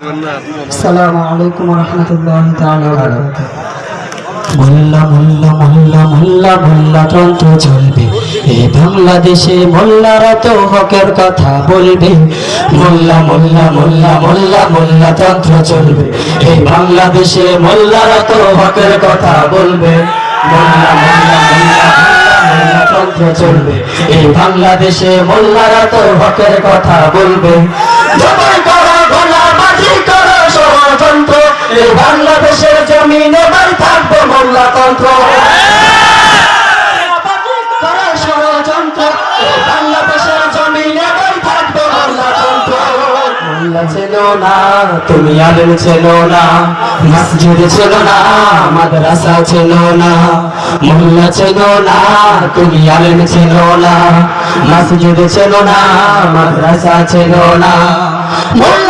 আসসালামু বাংলাদেশে মোল্লারা তো হকের কথা বলবে। মোল্লা মোল্লা মোল্লা মোল্লা মোল্লা তন্ত্র চলবে। এই বাংলাদেশে মোল্লারা তো হকের কথা বলবে। মোল্লা তন্ত্র চলবে। এই বাংলাদেশে মোল্লারা তো হকের কথা বলবে। না, তুমি আলেম ছিল না, মসজিদ ছিল না, মাদ্রাসা ছিল না, মোল্লা ছিল না, তুমি আলেম ছিল না, মসজিদ ছিল না, মাদ্রাসা ছিল না, মোল্লা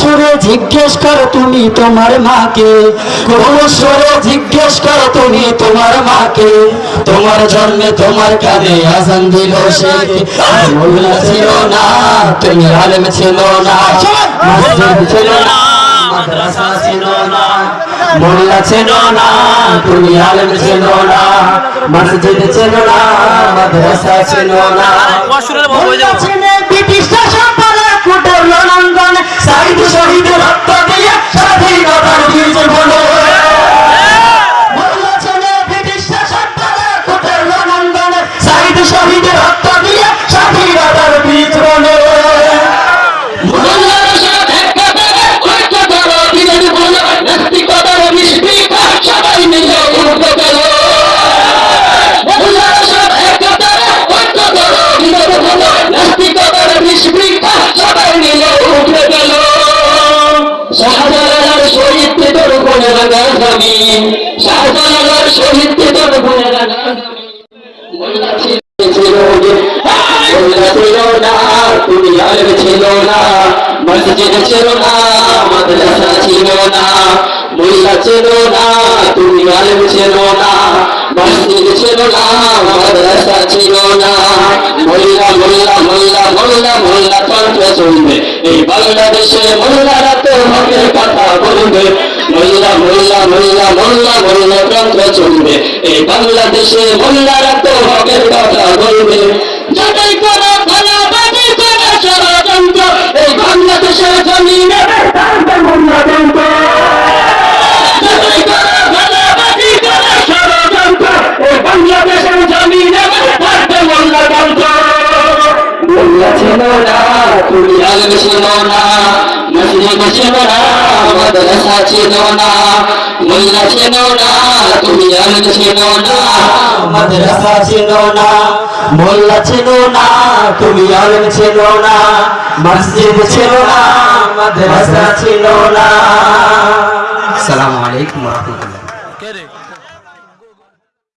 সুরে জিজ্ঞেস করো তুমি তোমার মাকে। কোমল সুরে জিজ্ঞেস করো তুমি তোমার মাকে। তোমার জন্মে তোমার কানে আজান দিল সে। মোল্লা ছিল না তুমি আলেম ছিল না মসজিদ ছিল না মাদ্রাসা ছিল না মোল্লা ছিল না তুমি আলেম ছিল না মসজিদ ছিল না মাদ্রাসা ছিল না। শহীদের রক্ত রাখা জমিন শাহজালাল শহীদ ছিল না না চলবে। এই বাংলাদেশে মোল্লারা তো হকের কথা বলবে। মোল্লা মোল্লা মোল্লা মোল্লা মোল্লা তন্ত্র চলবে। এই বাংলাদেশে মোল্লারা তো হকের কথা বলবে। যাটাই করো ভালোবাজি করো ষড়যন্ত্র। এই বাংলাদেশের জমিনে থাকবে মোল্লাতন্ত্র যাটাই করো ভালোবাজি করো ষড়যন্ত্র। এই বাংলাদেশের জমিনে মোল্লা ছিল না তুমি আলম ছিল না মসজিদ ছিল না মাদ্রাসা ছিল না মোল্লা ছিল না তুমি আলম ছিল না মাদ্রাসা ছিল না মোল্লা ছিল না তুমি আলম ছিল না মসজিদ ছিল না। মাদ্রাসা ছিল না আসসালামু আলাইকুম ওয়া রাহমাতুল্লাহ।